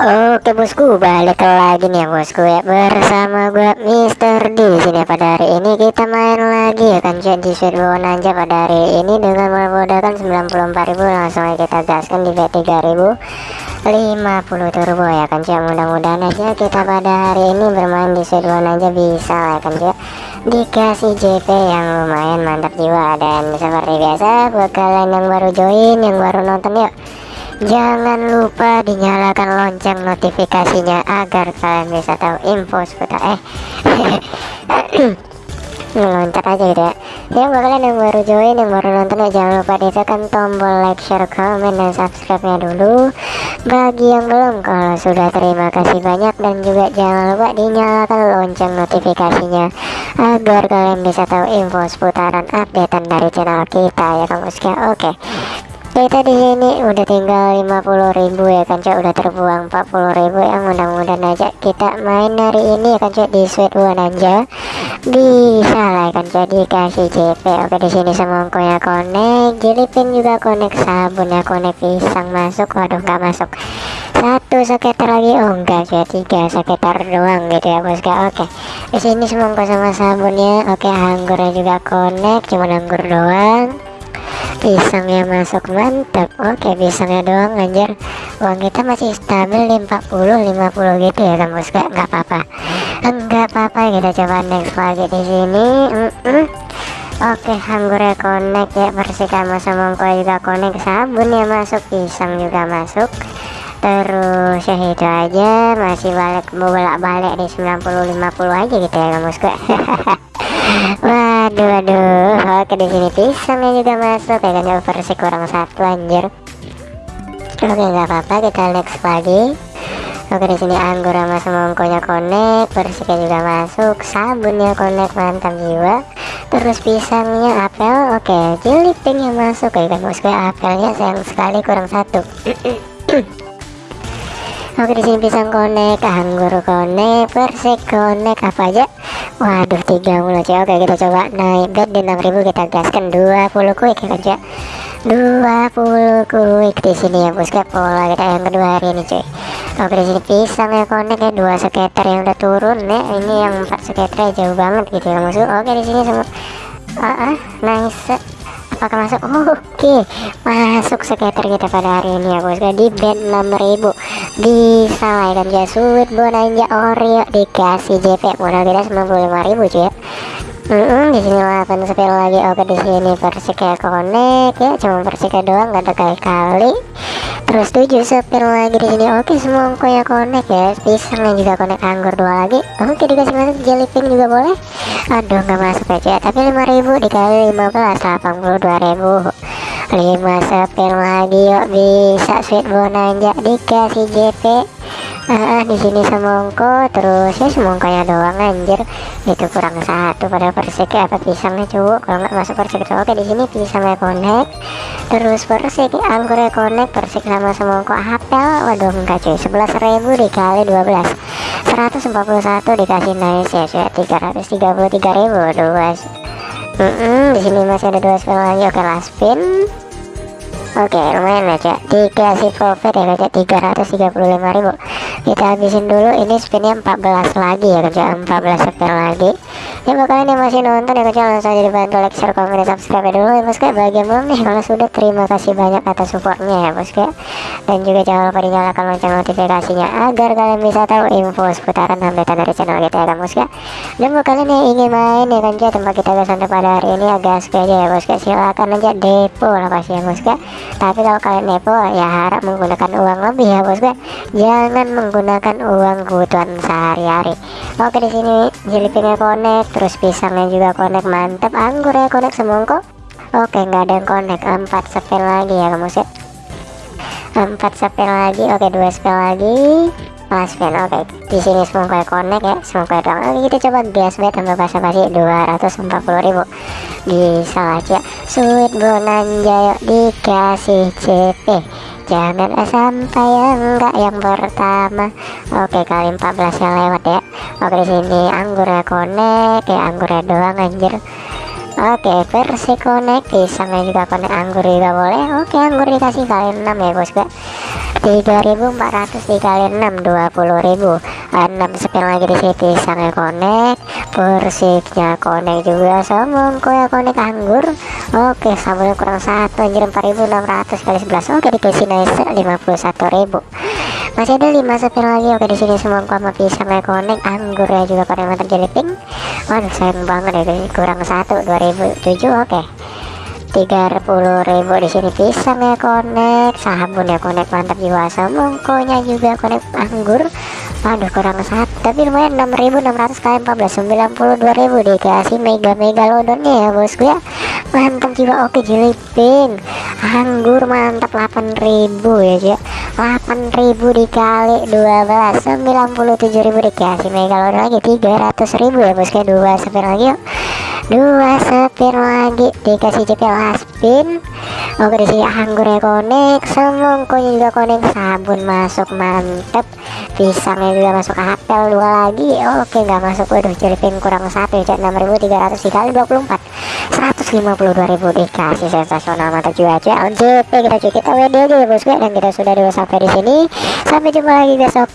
Oke bosku, balik lagi nih ya bosku ya. Bersama gue Mister D. Sini pada hari ini kita main lagi ya kan jadi Sweetbone aja pada hari ini dengan modalkan 94.000 langsung aja kita gaskan di bet 3050 turbo ya kan cuy mudah-mudahan aja kita pada hari ini bermain di Sweetbone aja bisa ya kan cuy dikasih JP yang lumayan mantap jiwa. Dan seperti biasa buat kalian yang baru join yang baru nonton yuk Jangan lupa dinyalakan lonceng notifikasinya agar kalian bisa tahu info seputar eh ngeloncat aja gitu ya. Ya buat kalian yang baru join yang baru nonton ya jangan lupa ditekan tombol like share comment dan subscribe nya dulu. Bagi yang belum kalau sudah terima kasih banyak. Dan juga jangan lupa dinyalakan lonceng notifikasinya agar kalian bisa tahu info seputaran updatean dari channel kita ya kamu sekian oke kita di sini udah tinggal 50.000 ya kan cok. Udah terbuang 40.000 yang mudah-mudahan aja kita main hari ini ya kan cok di sweet one aja bisa lah ya kan cok dikasih CP oke di sini semongkonya connect. Jilipin juga connect sabunnya connect pisang masuk. Waduh nggak masuk. Satu sekitar lagi. Oh enggak cok tiga sekitar doang gitu ya bosku oke di sini semongko sama sabunnya. Oke anggurnya juga connect cuma anggur doang pisangnya masuk mantap oke pisangnya doang anjir uang kita masih stabil di 40 50 gitu ya kan bos gak nggak apa-apa enggak apa-apa kita coba next lagi di sini mm -mm. Oke, anggurnya connect ya, Persikama sama mongko juga connect, sabunnya masuk, pisang juga masuk. Terus ya itu aja, masih balik bolak-balik di 90 50 aja gitu ya, kamu suka. Waduh waduh. Oke di sini pisangnya juga masuk ya kan versi kurang satu anjir. Oke nggak apa-apa kita next lagi. Oke di sini anggur sama semongkonya connect versinya juga masuk sabunnya connect mantap jiwa. Terus pisangnya apel oke jilipingnya masuk ya kan bosku apelnya sayang sekali kurang satu. Oke di sini pisang konek, anggur konek, persik konek apa aja? Waduh tiga mulu cuy. Oke kita coba naik bet di 6000 kita gaskan 20 quick ya kan 20 quick di sini ya bosku pola kita yang kedua hari ini cuy. Oke di sini pisang ya konek ya dua skater yang udah turun ya. Ini yang empat skater jauh banget gitu ya musuh. Oke di sini semua ah, ah nice apakah masuk oke okay. masuk skater kita pada hari ini ya bosku di bed 6000 bisa lah kan ya sweet bonanja oreo dikasih JP modal kita 95000 cuy ya Mm -hmm, di sini 8 spill lagi oke di sini persika connect ya cuma persika doang gak ada kali-kali terus 7 spill lagi di sini oke semua ya connect ya. Pisangnya juga connect anggur dua lagi. Oke dikasih masuk jellyfin juga boleh. Aduh nggak masuk aja tapi 5000 dikali 15 82.000 5 spill lagi yuk bisa sweet bonanja dikasih JP ah, di sini semongko terus. Ya semongkonya doang anjir. Itu kurang satu pada persik apa pisangnya cowok. Kalau nggak masuk persik oke di sini pisangnya connect. Terus persik anggurnya connect persik sama semongko apel. Waduh enggak cuy. Ribu dikali 12 141 dikasih nice ya cuy. 333 ribu. Waduh guys. Mm -mm, di sini masih ada dua spin lagi. Oke last spin Oke lumayan aja dikasih profit ya kerja 335.000 kita habisin dulu ini spinnya 14 lagi ya kerja 14 spin lagi. Ya buat kalian yang masih nonton ya kerja langsung aja dibantu like share komen dan subscribe dulu. Ya bosku bagi yang belum nih kalau sudah terima kasih banyak atas supportnya ya bosku dan juga jangan lupa dinyalakan lonceng notifikasinya agar kalian bisa tahu info seputaran update dari channel kita ya kan bosku dan buat kalian yang ingin main ya kan tempat kita guys pada hari ini agak aja ya bosku silakan aja depo lah pasti ya bosku tapi kalau kalian nepo ya harap menggunakan uang lebih ya bosku jangan menggunakan uang kebutuhan sehari-hari. Oke di sini jelipingnya connect terus pisangnya juga connect mantap anggur ya connect semongko. Oke nggak ada yang connect. Empat spell lagi ya kamu sih. Empat spell lagi. Oke dua spell lagi. Last oke. Di sini semongko connect ya semongko doang. Oke kita coba gas bet tambah basa-basi 240.000 bisa aja. Sweet bonanja yuk. Dikasih CP jangan sampai enggak yang pertama. Oke kali 14 yang lewat ya. Oke di sini anggurnya connect ya anggurnya doang anjir. Oke versi konek pisangnya juga konek anggur juga boleh. Oke anggur dikasih kali 6 ya bosku 3400 dikali 6 20000 6 spin lagi di sini pisangnya konek persiknya konek juga semongko ya konek anggur oke sabunnya kurang satu anjir 4600 kali 11 oke dikasih nice 51000 masih ada 5 spin lagi. Oke di sini semua sama pisangnya konek anggur ya juga konek mantap jadi pink sayang banget ya kurang satu 2007 oke 30.000 di sini pisang ya konek sabun ya konek mantap jiwa semongkonya juga konek anggur. Aduh kurang satu tapi lumayan 6600 kali 14 92.000 dikasih mega mega lodonnya ya bosku ya. Mantap juga oke jeliping anggur mantap 8000 ya ya 8000 dikali 12 97.000 dikasih mega lodon lagi 300.000 ya bosku ya. Dua spin lagi yuk dua spin lagi. Dikasih cepet spin oke di sini anggur ya konek semongkonya juga konek sabun masuk mantep. Pisangnya juga masuk apel dua lagi. Oke nggak masuk. Waduh jelipin kurang satu ya 6300 dikali 24 152.000 dikasih. Sensasional mantap juga cuy JP kita cuy kita WD aja ya bosku dan kita sudah dewasa sampai di sini. Sampai jumpa lagi besok